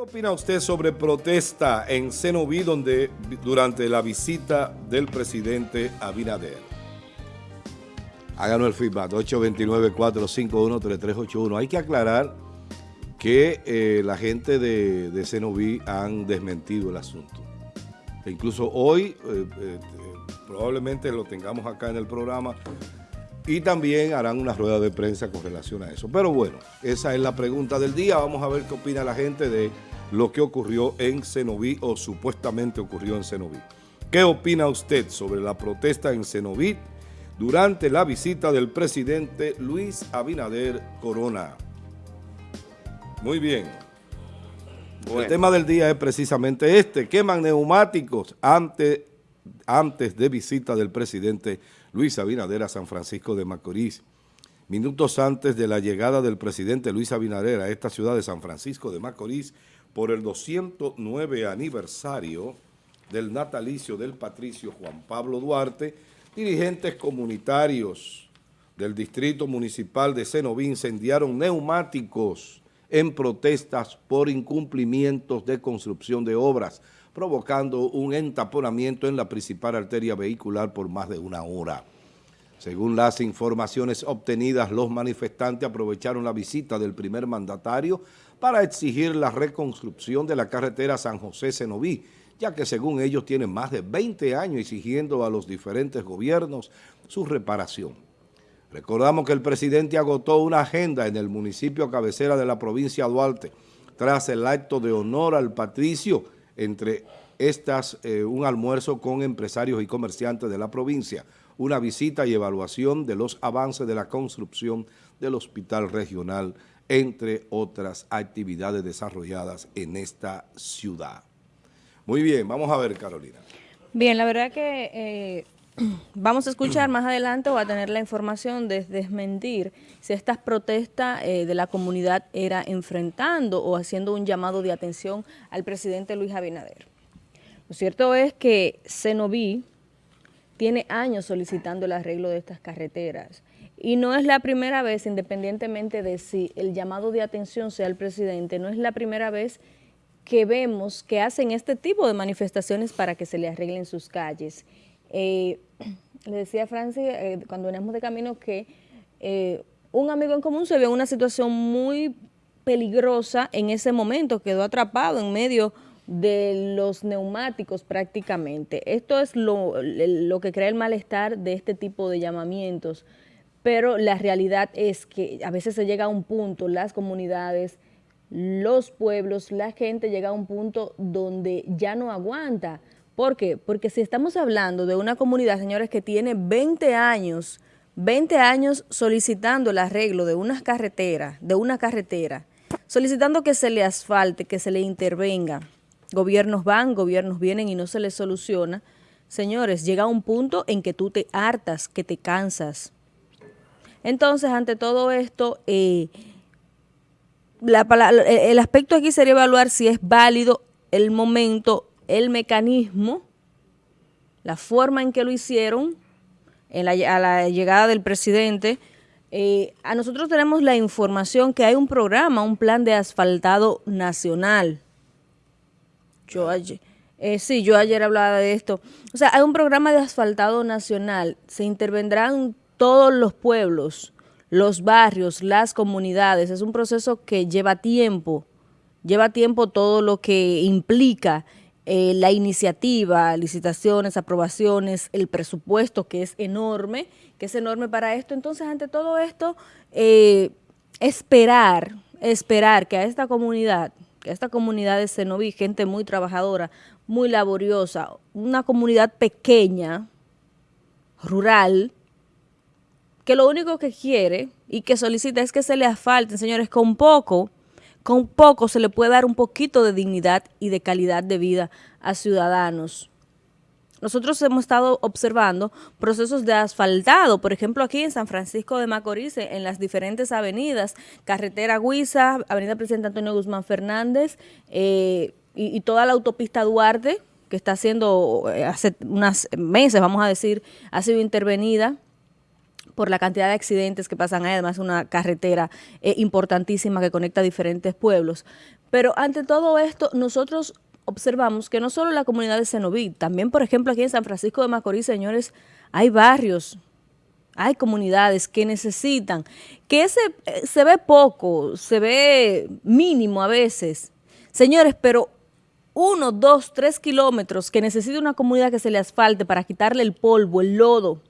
opina usted sobre protesta en Cenoví donde, durante la visita del presidente Abinader? Háganos el feedback, 829-451-3381. Hay que aclarar que eh, la gente de, de Cenoví han desmentido el asunto. E incluso hoy, eh, eh, probablemente lo tengamos acá en el programa, y también harán una rueda de prensa con relación a eso. Pero bueno, esa es la pregunta del día. Vamos a ver qué opina la gente de lo que ocurrió en Cenoví o supuestamente ocurrió en Cenoví. ¿Qué opina usted sobre la protesta en Cenoví durante la visita del presidente Luis Abinader Corona? Muy bien. El tema del día es precisamente este. Queman neumáticos antes, antes de visita del presidente Luis Abinader a San Francisco de Macorís. Minutos antes de la llegada del presidente Luis Abinader a esta ciudad de San Francisco de Macorís por el 209 aniversario del natalicio del patricio Juan Pablo Duarte, dirigentes comunitarios del Distrito Municipal de Cenoví incendiaron neumáticos en protestas por incumplimientos de construcción de obras, provocando un entaponamiento en la principal arteria vehicular por más de una hora. Según las informaciones obtenidas, los manifestantes aprovecharon la visita del primer mandatario para exigir la reconstrucción de la carretera San José-Cenoví, ya que según ellos tienen más de 20 años exigiendo a los diferentes gobiernos su reparación. Recordamos que el presidente agotó una agenda en el municipio cabecera de la provincia de Duarte tras el acto de honor al patricio, entre estas eh, un almuerzo con empresarios y comerciantes de la provincia, una visita y evaluación de los avances de la construcción del hospital regional, entre otras actividades desarrolladas en esta ciudad. Muy bien, vamos a ver, Carolina. Bien, la verdad que eh, Vamos a escuchar más adelante o a tener la información de desmentir si estas protestas eh, de la comunidad era enfrentando o haciendo un llamado de atención al presidente Luis Abinader. Lo cierto es que Cenoví tiene años solicitando el arreglo de estas carreteras y no es la primera vez, independientemente de si el llamado de atención sea el presidente, no es la primera vez que vemos que hacen este tipo de manifestaciones para que se le arreglen sus calles. Eh, le decía a Francis eh, cuando veníamos de camino que eh, un amigo en común se vio en una situación muy peligrosa en ese momento, quedó atrapado en medio de los neumáticos prácticamente. Esto es lo, lo que crea el malestar de este tipo de llamamientos, pero la realidad es que a veces se llega a un punto, las comunidades, los pueblos, la gente llega a un punto donde ya no aguanta, ¿Por qué? Porque si estamos hablando de una comunidad, señores, que tiene 20 años, 20 años solicitando el arreglo de unas carreteras, de una carretera, solicitando que se le asfalte, que se le intervenga. Gobiernos van, gobiernos vienen y no se les soluciona. Señores, llega un punto en que tú te hartas, que te cansas. Entonces, ante todo esto, eh, el aspecto aquí sería evaluar si es válido el momento el mecanismo, la forma en que lo hicieron a la llegada del presidente. Eh, a nosotros tenemos la información que hay un programa, un plan de asfaltado nacional. Yo ayer, eh, sí, yo ayer hablaba de esto. O sea, hay un programa de asfaltado nacional. Se intervendrán todos los pueblos, los barrios, las comunidades. Es un proceso que lleva tiempo. Lleva tiempo todo lo que implica eh, la iniciativa, licitaciones, aprobaciones, el presupuesto que es enorme, que es enorme para esto. Entonces, ante todo esto, eh, esperar, esperar que a esta comunidad, que esta comunidad de Cenoví, gente muy trabajadora, muy laboriosa, una comunidad pequeña, rural, que lo único que quiere y que solicita es que se le asfalten, señores, con poco, con poco se le puede dar un poquito de dignidad y de calidad de vida a ciudadanos. Nosotros hemos estado observando procesos de asfaltado, por ejemplo aquí en San Francisco de Macorís, en las diferentes avenidas, Carretera Huiza, Avenida Presidente Antonio Guzmán Fernández eh, y, toda la autopista Duarte, que está siendo eh, hace unos meses, vamos a decir, ha sido intervenida por la cantidad de accidentes que pasan ahí, además una carretera eh, importantísima que conecta diferentes pueblos. Pero ante todo esto, nosotros observamos que no solo la comunidad de Cenoví, también por ejemplo aquí en San Francisco de Macorís, señores, hay barrios, hay comunidades que necesitan, que ese, eh, se ve poco, se ve mínimo a veces, señores, pero uno, dos, tres kilómetros que necesita una comunidad que se le asfalte para quitarle el polvo, el lodo,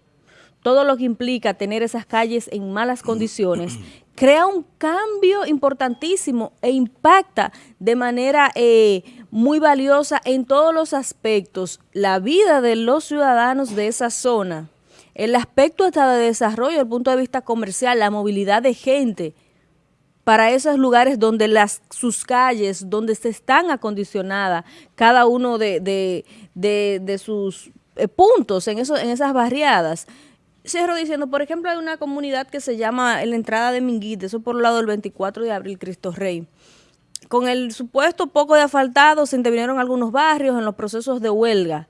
todo lo que implica tener esas calles en malas condiciones, crea un cambio importantísimo e impacta de manera eh, muy valiosa en todos los aspectos la vida de los ciudadanos de esa zona, el aspecto hasta de desarrollo el punto de vista comercial, la movilidad de gente para esos lugares donde las sus calles, donde se están acondicionadas cada uno de, de, sus eh, puntos en, eso, en esas barriadas, cierro diciendo, por ejemplo, hay una comunidad que se llama en la entrada de Minguite, eso por el lado del 24 de abril, Cristo Rey. Con el supuesto poco de asfaltado se intervinieron algunos barrios en los procesos de huelga.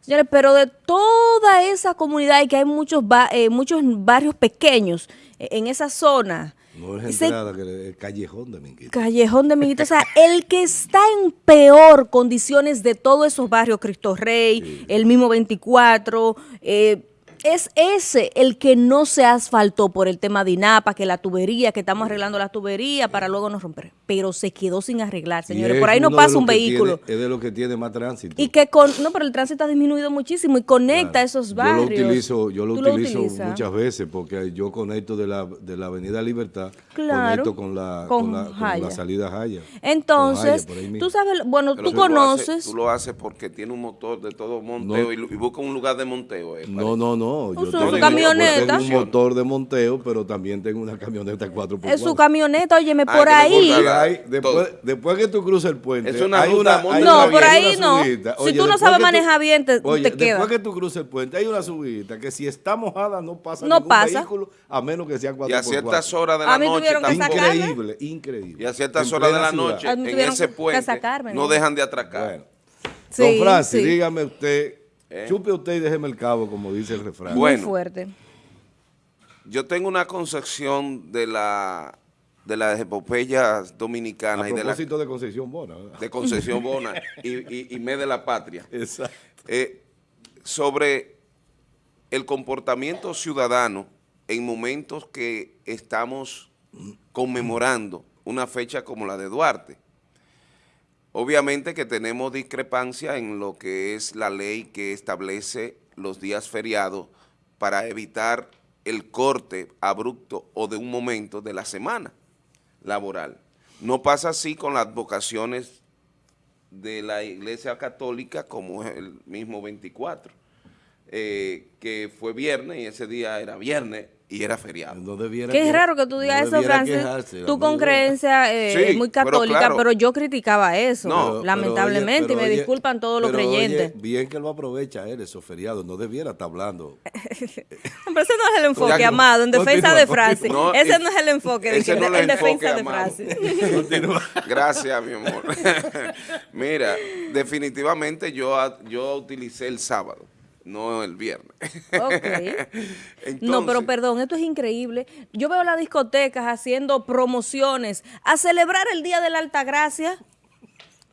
Señores, pero de toda esa comunidad y que hay muchos, eh, muchos barrios pequeños eh, en esa zona. No es entrada, que el callejón de Minguite. Callejón de o sea, el que está en peor condiciones de todos esos barrios, Cristo Rey, el mismo 24, eh, es ese el que no se asfaltó por el tema de INAPA, que la tubería, que estamos arreglando la tubería para luego no romper. Pero se quedó sin arreglar, señores. Por ahí no pasa un vehículo. es de lo que tiene más tránsito. Y que con, no, pero el tránsito ha disminuido muchísimo y conecta esos barrios. Yo lo utilizo, yo lo, utilizo muchas veces porque yo conecto de la, de la Avenida Libertad, conecto con la, con, la, salida Jaya. Entonces, tú sabes, bueno, tú conoces. tú lo haces porque tiene un motor de todo monteo y, busca un lugar de monteo. Eh, no, no, no yo tengo, camioneta. un motor de monteo, pero también tengo una camioneta 4x4. Es su camioneta, óyeme, por ahí. Después, después, que tú cruces el puente, es una hay una, No, por ahí no. si tú no sabes manejar bien, te, oye, te queda. Después que tú cruces el puente, hay una subida que si está mojada no pasa no ningún pasa. vehículo, a menos que sea 4x4. Y a ciertas horas de la noche. Increíble, increíble. Y a ciertas horas de la noche, en ese puente, no dejan de atracar. Don Francis, dígame usted ¿Eh? Chupe usted y déjeme el cabo, como dice el refrán. Bueno, Muy fuerte. Yo tengo una concepción de la de las epopeyas dominicanas. A propósito de, Concepción Bona. De Concepción Bona y, y, Me de la Patria. Exacto. Eh, sobre el comportamiento ciudadano en momentos que estamos conmemorando una fecha como la de Duarte. Obviamente que tenemos discrepancia en lo que es la ley que establece los días feriados para evitar el corte abrupto o de un momento de la semana laboral. No pasa así con las vocaciones de la Iglesia Católica como el mismo 24, eh, que fue viernes y ese día era viernes y era feriado. No Qué es raro que tú digas eso, Francis. Tú con creencia eh, muy católica, pero, yo criticaba eso, lamentablemente, y me disculpan todos los creyentes. bien que lo aprovecha él, esos feriados, no debiera estar hablando. pero ese no es el enfoque, Amado, en defensa de Francis. ese no es el enfoque, en defensa de Francis. Gracias, mi amor. Mira, definitivamente yo, yo utilicé el sábado no el viernes. Ok. no, pero perdón, esto es increíble. Yo veo las discotecas haciendo promociones a celebrar el Día de la Altagracia,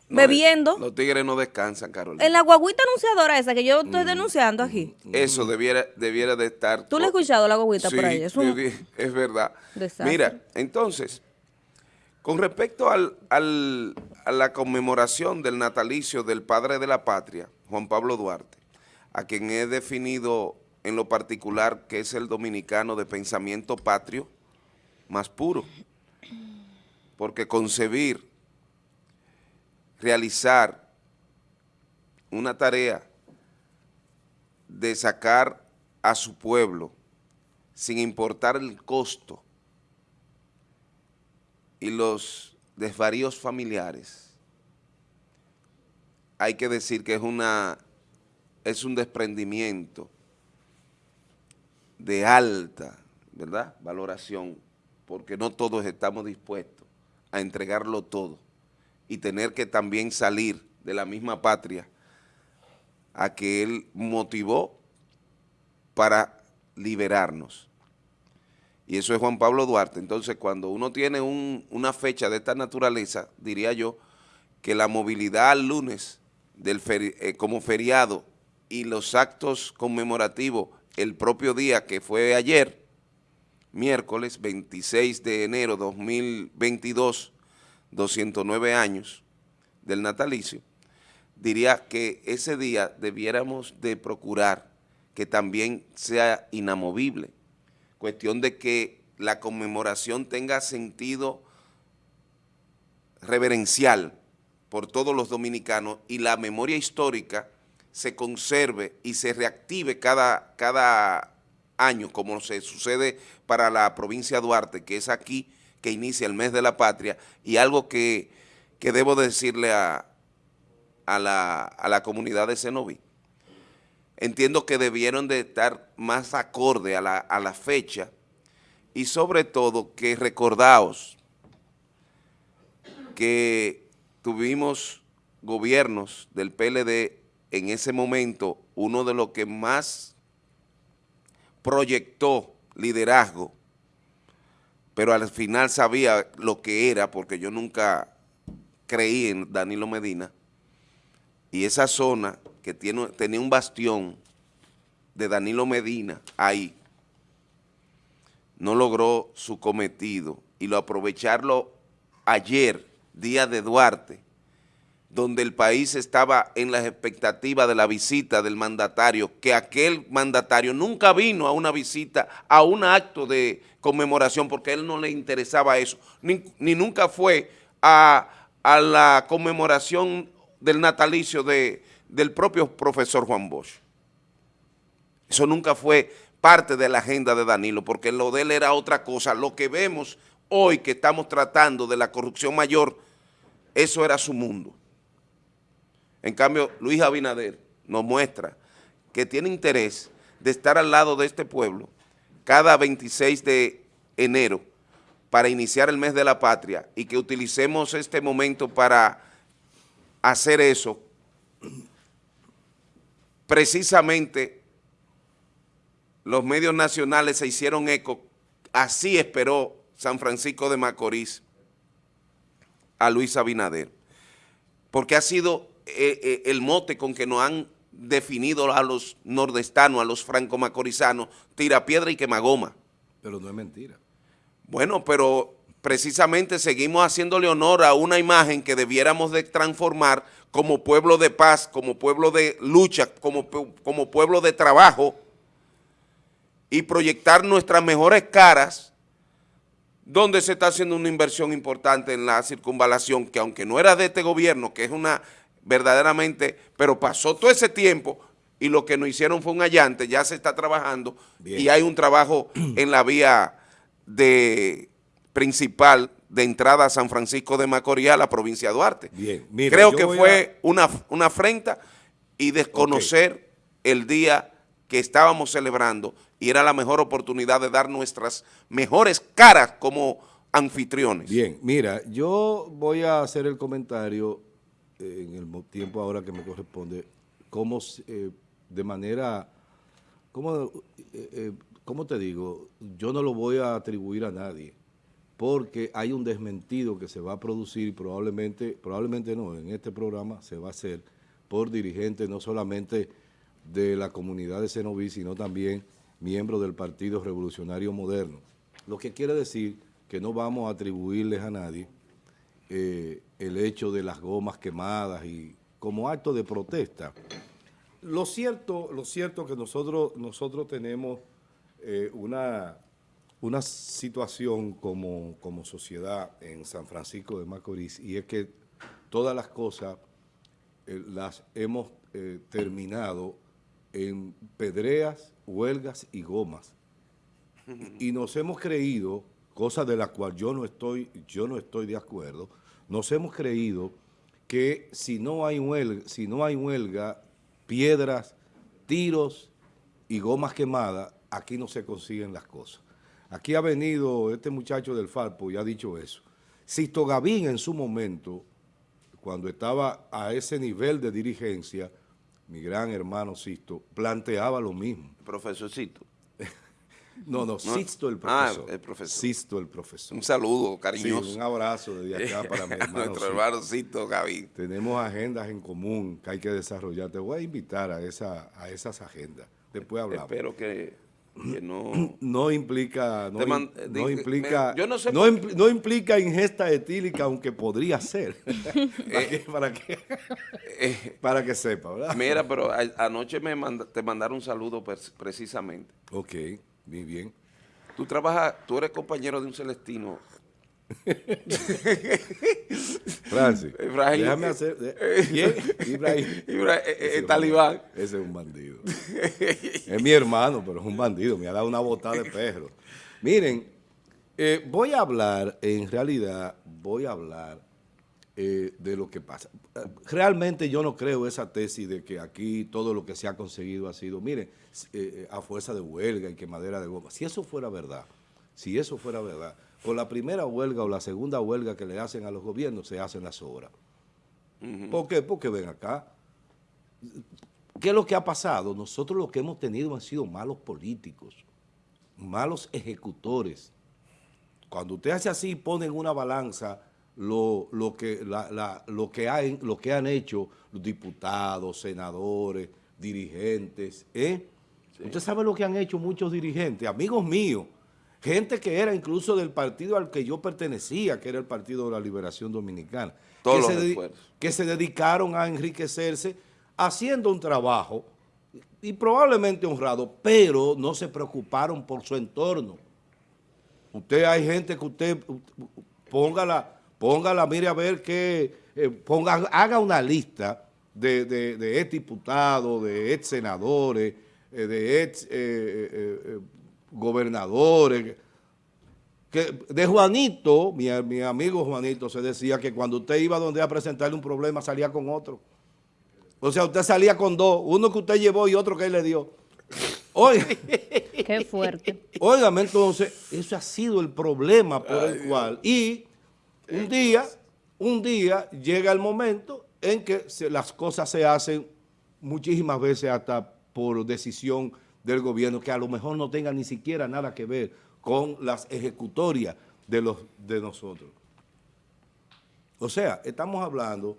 bebiendo. Los tigres no descansan, Carolina. En la guaguita anunciadora esa que yo estoy mm. denunciando aquí. Eso debiera, debiera de estar... ¿Tú le has escuchado la guaguita por ahí? Es, es verdad. Mira, entonces, con respecto al, al, a la conmemoración del natalicio del padre de la patria, Juan Pablo Duarte, a quien he definido en lo particular que es el dominicano de pensamiento patrio más puro, porque concebir, realizar una tarea de sacar a su pueblo sin importar el costo y los desvaríos familiares, hay que decir que es una es un desprendimiento de alta, ¿verdad?, valoración, porque no todos estamos dispuestos a entregarlo todo y tener que también salir de la misma patria a que él motivó para liberarnos. y eso es Juan Pablo Duarte. Entonces, cuando uno tiene una fecha de esta naturaleza, diría yo, que la movilidad al lunes del eh, como feriado y los actos conmemorativos el propio día que fue ayer, miércoles 26 de enero 2022, 209 años del natalicio, diría que ese día debiéramos de procurar que también sea inamovible, cuestión de que la conmemoración tenga sentido reverencial por todos los dominicanos y la memoria histórica se conserve y se reactive cada, cada año, como se sucede para la provincia de Duarte, que es aquí que inicia el mes de la patria, y algo que, debo decirle a, a, la, a la comunidad de Cenoví. Entiendo que debieron de estar más acorde a la, a la fecha y sobre todo que recordaos que tuvimos gobiernos del PLD en ese momento, uno de los que más proyectó liderazgo, pero al final sabía lo que era, porque yo nunca creí en Danilo Medina, y esa zona que tiene, tenía un bastión de Danilo Medina ahí, no logró su cometido, y lo aprovecharlo ayer, día de Duarte, donde el país estaba en las expectativas de la visita del mandatario, que aquel mandatario nunca vino a una visita, a un acto de conmemoración, porque a él no le interesaba eso, ni, nunca fue a, la conmemoración del natalicio de, del propio profesor Juan Bosch. Eso nunca fue parte de la agenda de Danilo, porque lo de él era otra cosa. Lo que vemos hoy que estamos tratando de la corrupción mayor, eso era su mundo. En cambio, Luis Abinader nos muestra que tiene interés de estar al lado de este pueblo cada 26 de enero para iniciar el mes de la patria y que utilicemos este momento para hacer eso. Precisamente los medios nacionales se hicieron eco, así esperó San Francisco de Macorís a Luis Abinader, porque ha sido eh, eh, el mote con que nos han definido a los nordestanos, a los franco-macorizanos, tira piedra y quemagoma. Pero no es mentira. Bueno, pero precisamente seguimos haciéndole honor a una imagen que debiéramos de transformar como pueblo de paz, como pueblo de lucha, como, como pueblo de trabajo y proyectar nuestras mejores caras donde se está haciendo una inversión importante en la circunvalación, que aunque no era de este gobierno, que es una verdaderamente, pero pasó todo ese tiempo y lo que nos hicieron fue un allante, ya se está trabajando y hay un trabajo en la vía de principal de entrada a San Francisco de Macorís a la provincia de Duarte. Bien, Creo que fue una, una afrenta y desconocer el día que estábamos celebrando y era la mejor oportunidad de dar nuestras mejores caras como anfitriones. Bien, mira, yo voy a hacer el comentario en el tiempo ahora que me corresponde, cómo eh, de manera, cómo, eh, eh, ¿cómo te digo? Yo no lo voy a atribuir a nadie, porque hay un desmentido que se va a producir probablemente, probablemente no, en este programa se va a hacer por dirigentes no solamente de la comunidad de Cenoví, sino también miembros del Partido Revolucionario Moderno. Lo que quiere decir que no vamos a atribuirles a nadie el hecho de las gomas quemadas y como acto de protesta. Lo cierto, lo cierto que nosotros, nosotros tenemos eh, una, una situación como, como sociedad en San Francisco de Macorís y es que todas las cosas eh, las hemos terminado en pedreas, huelgas y gomas. Y nos hemos creído, cosa de la cual yo no estoy, yo no estoy de acuerdo, nos hemos creído que si no hay huelga, piedras, tiros y gomas quemadas, aquí no se consiguen las cosas. Aquí ha venido este muchacho del Falpo y ha dicho eso. Sisto Gavín en su momento, cuando estaba a ese nivel de dirigencia, mi gran hermano Sisto, planteaba lo mismo. Profesor Sisto. No, no, Sisto el Ah, profesor. el profesor. Sisto el profesor. Un saludo Sí, cariñoso. un abrazo desde acá para mi hermano. nuestro Sisto. hermanocito Gaby. Tenemos agendas en común que hay que desarrollar. Te voy a invitar a, esa, a esas agendas. Después hablamos. Espero que, que no... No implica, no, man- implica, me- yo no sé no, impl- no implica ingesta etílica, aunque podría ser. para, que, para, que, Eh, para que sepa, ¿verdad? mira, pero a- anoche me manda- te mandaron un saludo pers- precisamente. Ok, muy bien. Tú trabajas, tú eres compañero de un celestino. Francis, Ibrahim. déjame hacer... Ibrahim. Ibra- eh, eh, Ese el talibán. Ese es un bandido. es mi hermano, pero es un bandido. Me ha dado una botada de perro. Miren, eh, voy a hablar, en realidad, voy a hablar eh, de lo que pasa. Eh, Realmente yo no creo esa tesis de que aquí todo lo que se ha conseguido ha sido, miren, eh, a fuerza de huelga y quemadera de goma. Si eso fuera verdad, si eso fuera verdad, por la primera huelga o la segunda huelga que le hacen a los gobiernos, se hacen las obras. ¿Por qué? Porque ven acá, ¿Qué es lo que ha pasado? Nosotros lo que hemos tenido han sido malos políticos, malos ejecutores. Cuando usted hace así, pone en una balanza lo, lo que, la- la- lo, que hay- lo que han hecho los diputados, senadores, dirigentes. ¿eh? Usted sabe lo que han hecho muchos dirigentes, amigos míos, gente que era incluso del partido al que yo pertenecía, que era el Partido de la Liberación Dominicana, Todos que los se, que se dedicaron a enriquecerse haciendo un trabajo y probablemente honrado, pero no se preocuparon por su entorno. Usted hay gente que usted póngala, póngala, mire a ver que ponga, haga una lista de, de, de ex diputados, de ex senadores, eh, de ex eh, eh, eh, gobernadores. Que de Juanito, mi, mi amigo Juanito, se decía que cuando usted iba donde a presentarle un problema salía con otro. O sea, usted salía con dos, uno que usted llevó y otro que él le dio. Oiga, Qué fuerte. óigame, entonces, ese ha sido el problema por el cual. Y un día, un día llega el momento en que las cosas se hacen muchísimas veces hasta por decisión del gobierno, que a lo mejor no tenga ni siquiera nada que ver con las ejecutorias de, los, de nosotros. O sea, estamos hablando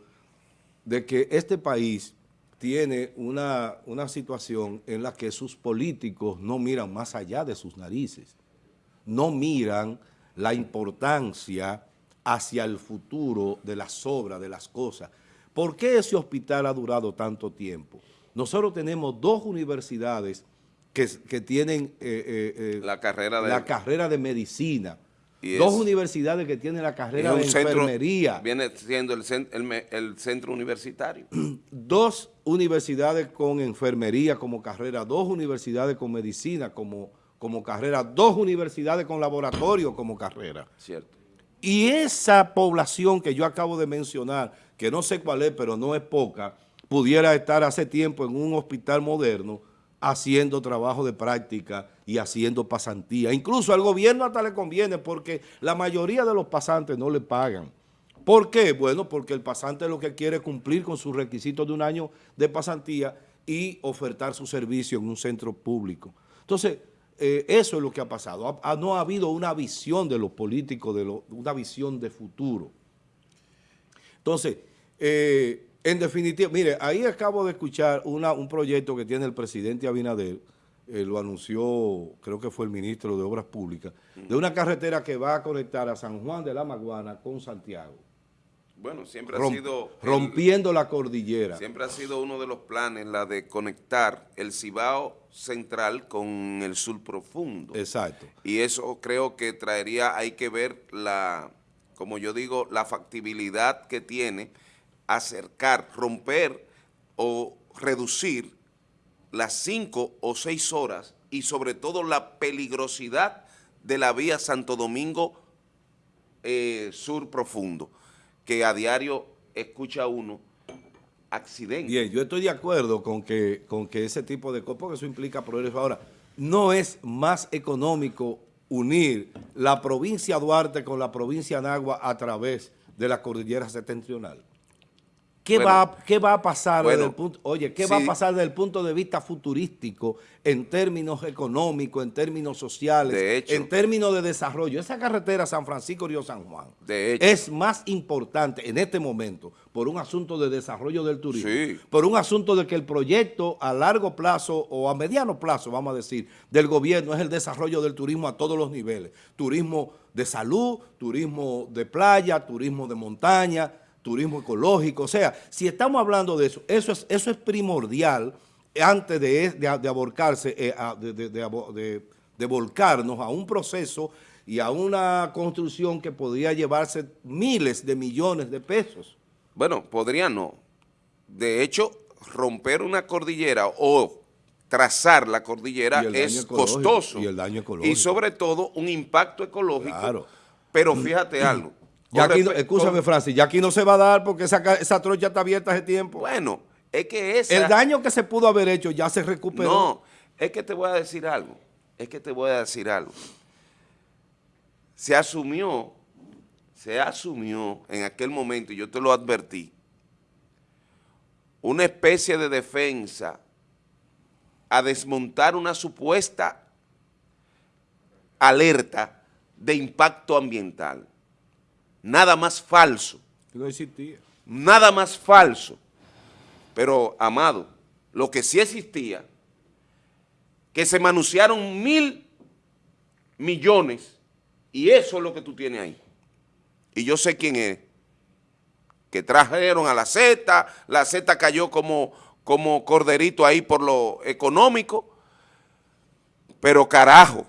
de que este país tiene una, una situación en la que sus políticos no miran más allá de sus narices, no miran la importancia hacia el futuro de las obras, de las cosas. ¿Por qué ese hospital ha durado tanto tiempo? Nosotros tenemos dos universidades que, que tienen eh, eh, eh, La carrera de- la carrera de medicina, Y dos es- universidades que tienen la carrera de centro, enfermería, viene siendo el, el centro universitario. dos universidades con enfermería como carrera, dos universidades con medicina como, como carrera, dos universidades con laboratorio como carrera. Cierto. Y esa población que yo acabo de mencionar, que no sé cuál es, pero no es poca, pudiera estar hace tiempo en un hospital moderno haciendo trabajo de práctica y haciendo pasantía. Incluso al gobierno hasta le conviene porque la mayoría de los pasantes no le pagan. ¿Por qué? Bueno, porque el pasante lo que quiere es cumplir con sus requisitos de un año de pasantía y ofertar su servicio en un centro público. Entonces, eh, eso es lo que ha pasado. No ha habido una visión de los políticos, de una visión de futuro. Entonces, eh, en definitiva, mire, ahí acabo de escuchar un proyecto que tiene el presidente Abinader, eh, lo anunció, creo que fue el ministro de Obras Públicas, de una carretera que va a conectar a San Juan de la Maguana con Santiago, Bueno, siempre ha sido... el- rompiendo la cordillera. Siempre ha sido uno de los planes, la de conectar el Cibao central con el sur profundo. Exacto. Y eso creo que traería, hay que ver la, como yo digo, la factibilidad que tiene acercar, romper o reducir las cinco o seis horas y sobre todo la peligrosidad de la vía Santo Domingo eh, Sur Profundo, que a diario escucha uno accidentes. Bien, yo estoy de acuerdo con que, con que ese tipo de cosas, porque eso implica progreso. Ahora, no es más económico unir la provincia Duarte con la provincia Nagua a través de la cordillera septentrional. ¿Qué, Bueno, va, ¿Qué va a pasar bueno, desde el punto, oye, qué va a pasar desde el punto de vista futurístico en términos económicos, en términos sociales, De hecho. en términos de desarrollo? Esa carretera San Francisco Río San Juan De hecho. es más importante en este momento por un asunto de desarrollo del turismo, Sí. por un asunto de que el proyecto a largo plazo o a mediano plazo, vamos a decir, del gobierno es el desarrollo del turismo a todos los niveles. Turismo de salud, turismo de playa, turismo de montaña, turismo ecológico. O sea, si estamos hablando de eso, eso es, eso es primordial antes de, de, de aborcarse, eh, de, de- volcarnos a un proceso y a una construcción que podría llevarse miles de millones de pesos. Bueno, podría no. De hecho, romper una cordillera o trazar la cordillera es costoso. y el daño ecológico. Y sobre todo un impacto ecológico. Claro. Pero fíjate algo. Ya aquí, no- escúchame, con- Francis, ya aquí no se va a dar porque esa, esa trocha está abierta hace tiempo. Bueno, es que esa... El daño que se pudo haber hecho ya se recuperó. No, es que te voy a decir algo. Es que te voy a decir algo. Se asumió, se asumió en aquel momento, y yo te lo advertí, una especie de defensa a desmontar una supuesta alerta de impacto ambiental. Nada más falso. No existía. Nada más falso. Pero, amado, lo que sí existía, que se manunciaron mil millones, y eso es lo que tú tienes ahí. Y yo sé quién es. Que trajeron a la Z, la Z cayó como, como corderito ahí por lo económico, pero carajo,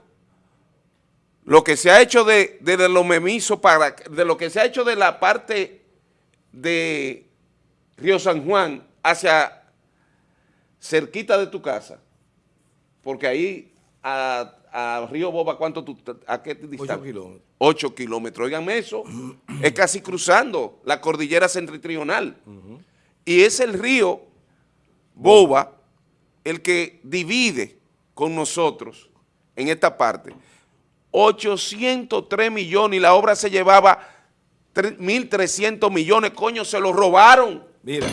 lo que se ha hecho de, de, los memisos para, de lo que se ha hecho de la parte de Río San Juan hacia cerquita de tu casa, porque ahí a, a Río Boba, ¿cuánto tú, a qué distancia? Ocho kilómetros. 8 kilómetros, oiganme eso, es casi cruzando la cordillera septentrional. Y es el río Boba el que divide con nosotros en esta parte. 803 millones y la obra se llevaba 1.300 millones, coño, se lo robaron Mira,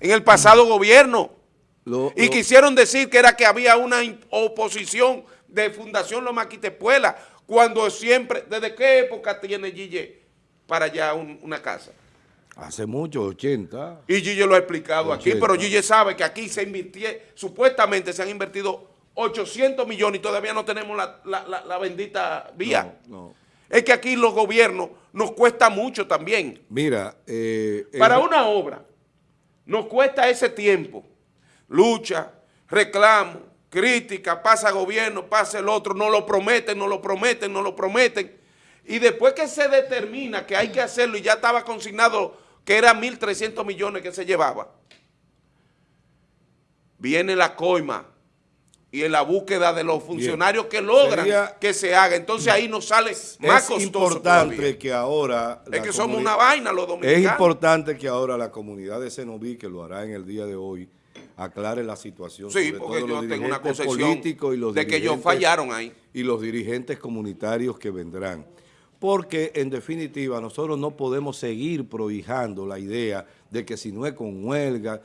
en el pasado gobierno. lo, Y lo- quisieron decir que era que había una oposición de Fundación Loma Quitepuela, cuando siempre, ¿desde qué época tiene Gille para allá un- una casa? hace mucho, 80. Y Gille lo ha explicado aquí, pero Gille sabe que aquí se invirtió, supuestamente se han invertido 800 millones y todavía no tenemos la, la- la- la bendita vía. No, no. Es que aquí los gobiernos nos cuesta mucho también. Mira, eh, Para el- una obra nos cuesta ese tiempo, lucha, reclamo, crítica, pasa gobierno, pasa el otro, no lo prometen, no lo prometen, no lo prometen. Y después que se determina que hay que hacerlo y ya estaba consignado que eran 1.300 millones que se llevaba, viene la coima y en la búsqueda de los funcionarios que logran Sería- que se haga. Entonces ahí nos sale más es costoso importante todavía. que ahora... Es que somos una vaina los Es dominicanos. importante que ahora la comunidad de Cenoví, que lo hará en el día de hoy, aclare la situación. Sí, sobre porque todo yo los tengo una políticos y los de que ellos fallaron ahí. Y los dirigentes comunitarios que vendrán. Porque, en definitiva, nosotros no podemos seguir prohijando la idea de que si no es con huelga,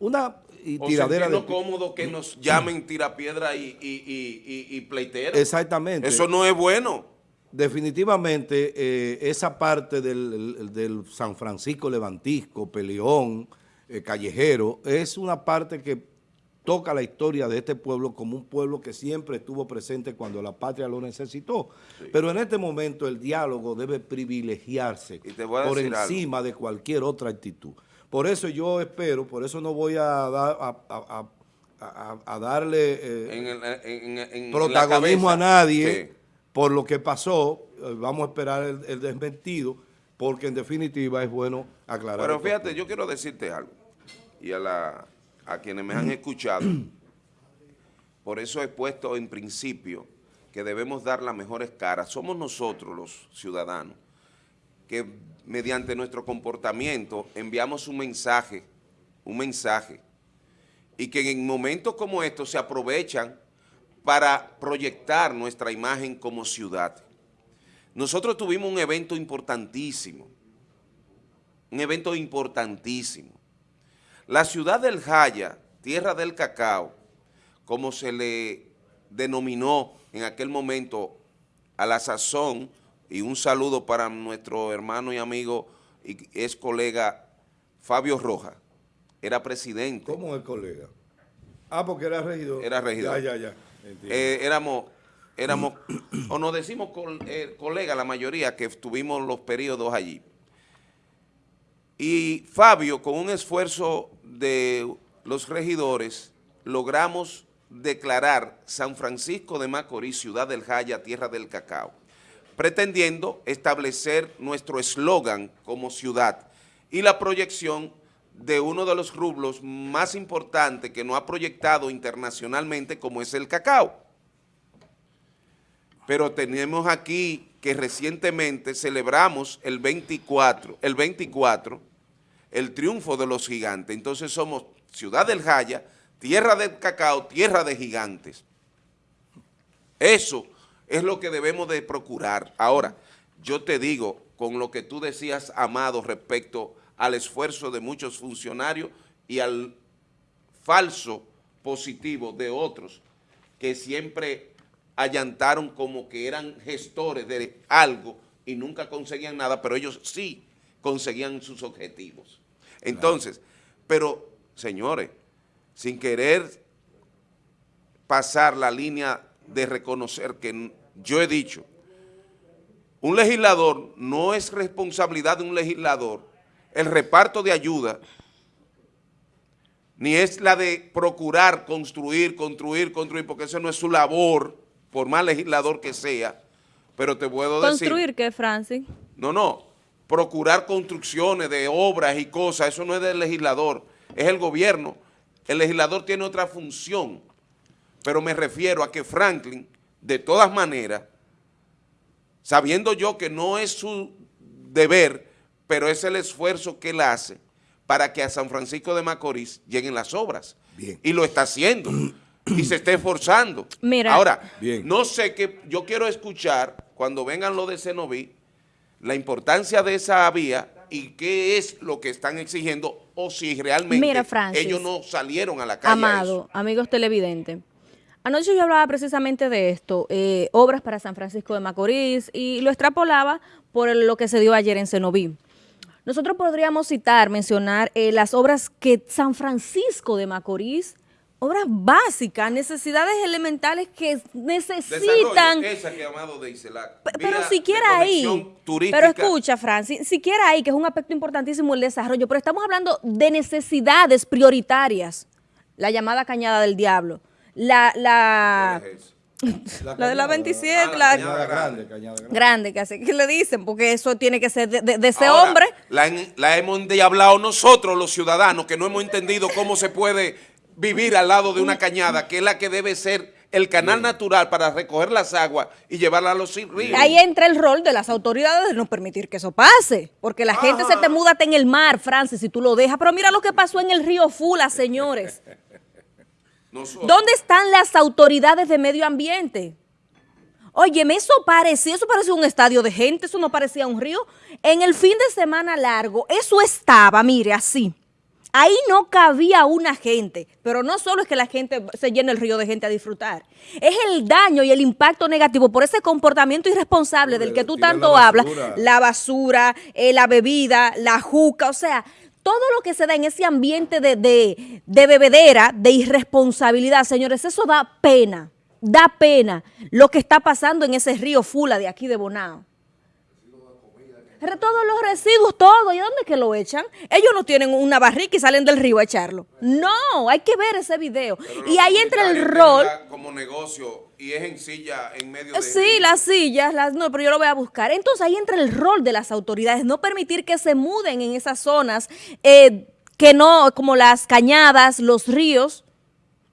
una y O tiradera de... sentirnos cómodos que nos llamen tirapiedra y, y, y, y, y pleitero. Exactamente. Eso no es bueno. Definitivamente, eh, esa parte del, el- del San Francisco Levantisco, Peleón, eh, Callejero, es una parte que toca la historia de este pueblo como un pueblo que siempre estuvo presente cuando la patria lo necesitó. Pero en este momento el diálogo debe privilegiarse por algo. encima de cualquier otra actitud. Por eso yo espero, por eso no voy a, dar, a, a- a- a- a darle... eh, En, el- en- en- en protagonismo a nadie Sí. por lo que pasó. Eh, Vamos a esperar el, el desmentido, porque en definitiva es bueno aclarar. Pero fíjate, yo quiero decirte algo. Y a, la, a quienes me han escuchado, por eso he puesto en principio que debemos dar las mejores caras. Somos nosotros los ciudadanos que mediante nuestro comportamiento enviamos un mensaje, un mensaje, y que en momentos como estos se aprovechan para proyectar nuestra imagen como ciudad. Nosotros tuvimos un evento importantísimo, un evento importantísimo, La ciudad del Jaya, tierra del cacao, como se le denominó en aquel momento a la sazón, y un saludo para nuestro hermano y amigo y ex colega Fabio Rojas, era presidente. ¿Cómo el colega? Ah, porque era regidor. Era regidor. Ya, ya, ya. Eh, éramos, éramos, o nos decimos eh, colega la mayoría que tuvimos los periodos allí. Y Fabio, con un esfuerzo de los regidores, logramos declarar San Francisco de Macorís, ciudad del Jaya, tierra del cacao, pretendiendo establecer nuestro eslogan como ciudad y la proyección de uno de los rublos más importantes que nos ha proyectado internacionalmente como es el cacao. Pero tenemos aquí que recientemente celebramos el 24, el 24, el triunfo de los gigantes. Entonces somos Ciudad del Jaya, tierra del cacao, tierra de gigantes. Eso es lo que debemos de procurar. Ahora, yo te digo, con lo que tú decías, Amado, respecto al esfuerzo de muchos funcionarios y al falso positivo de otros que siempre allantaron como que eran gestores de algo y nunca conseguían nada, pero ellos sí conseguían sus objetivos. Entonces, pero señores, sin querer pasar la línea de reconocer que yo he dicho, un legislador no es responsabilidad de un legislador el reparto de ayuda, ni es la de procurar construir, construir, construir, porque eso no es su labor, por más legislador que sea, pero te puedo decir... ¿Construir qué, Francis? No, no, procurar construcciones de obras y cosas, eso no es del legislador, es el gobierno. El legislador tiene otra función, pero me refiero a que Franklin, de todas maneras, sabiendo yo que no es su deber pero es el esfuerzo que él hace para que a San Francisco de Macorís lleguen las obras. Y lo está haciendo. y se está esforzando. Mira. Ahora, no sé qué, yo quiero escuchar, cuando vengan los de Cenoví, la importancia de esa vía y qué es lo que están exigiendo o si realmente ellos no salieron a la calle. Amado, amigos televidentes. Anoche yo hablaba precisamente de esto, eh, obras para San Francisco de Macorís, y lo extrapolaba por lo que se dio ayer en Cenoví. Nosotros podríamos citar, mencionar eh, las obras que San Francisco de Macorís, obras básicas, necesidades elementales que necesitan. Esa que llamado de pero siquiera ahí, pero escucha, Francis, siquiera ahí, que es un aspecto importantísimo el desarrollo, pero estamos hablando de necesidades prioritarias. La llamada Cañada del Diablo, la, la, la, de la 27, la, cañada grande, cañada grande. Grande, que, así, que le dicen, porque eso tiene que ser de, ese hombre. La, la hemos hablado nosotros, los ciudadanos, que no hemos entendido cómo se puede vivir al lado de una cañada, que es la que debe ser el canal natural para recoger las aguas y llevarlas a los ríos. Ahí entra el rol de las autoridades de no permitir que eso pase, porque la gente se te muda en el mar, Francis, si tú lo dejas. Pero mira lo que pasó en el río Fula, señores. ¿Dónde están las autoridades de medio ambiente? Óyeme, eso parecía, eso parecía un estadio de gente, eso no parecía un río. En el fin de semana largo, eso estaba, mire, así. Ahí no cabía una gente, pero no solo es que la gente se llene el río de gente a disfrutar, es el daño y el impacto negativo por ese comportamiento irresponsable del que tú tanto hablas, la basura, eh, la bebida, la juca, o sea, todo lo que se da en ese ambiente de, de, bebedera, de irresponsabilidad, señores, eso da pena, da pena lo que está pasando en ese río Fula de aquí de Bonao. Todos los residuos, todo. ¿Y dónde que lo echan? Ellos no tienen una barrica y salen del río a echarlo. No, hay que ver ese video. y ahí entra el rol. Como negocio y es en silla en medio de... Sí, las sillas, las, no, pero yo lo voy a buscar. Entonces ahí entra el rol de las autoridades, no permitir que se muden en esas zonas, eh, que no, como las cañadas, los ríos.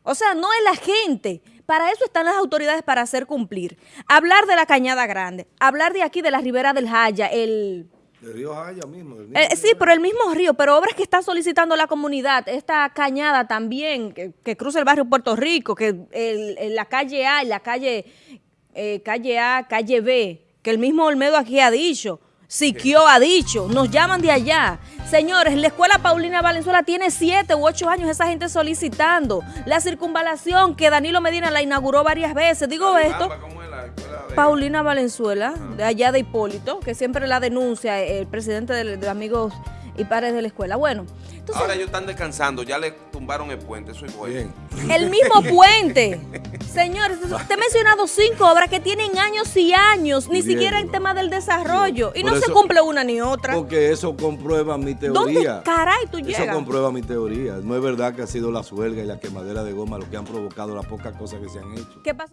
O sea, no es la gente. Para eso están las autoridades para hacer cumplir. Hablar de la Cañada Grande, hablar de aquí de la Ribera del Jaya, el el río Jaya mismo. Eh, sí, pero el mismo río, pero obras que está solicitando la comunidad, esta cañada también, que, cruza el barrio Puerto Rico, que la calle A y la calle, eh, calle A, calle B, que el mismo Olmedo aquí ha dicho, Siquio ha dicho, nos llaman de allá. Señores, la escuela Paulina Valenzuela tiene siete u ocho años esa gente solicitando. La circunvalación que Danilo Medina la inauguró varias veces. Digo esto, ¿Cómo es la escuela de- Paulina Valenzuela, de allá de Hipólito, que siempre la denuncia el presidente de, de Amigos y Padres de la Escuela. Bueno, entonces, Ahora ellos están descansando, ya le tumbaron el puente, eso es bueno. El mismo puente. Señores, te he mencionado cinco obras que tienen años y años, ni Bien, siquiera en tema del desarrollo. Y Por no se cumple una ni otra. Porque eso comprueba mi ¿Dónde teoría. caray tú Eso llegas? comprueba mi teoría. No es verdad que ha sido la suelga y la quemadera de goma lo que han provocado las pocas cosas que se han hecho. ¿Qué pasa?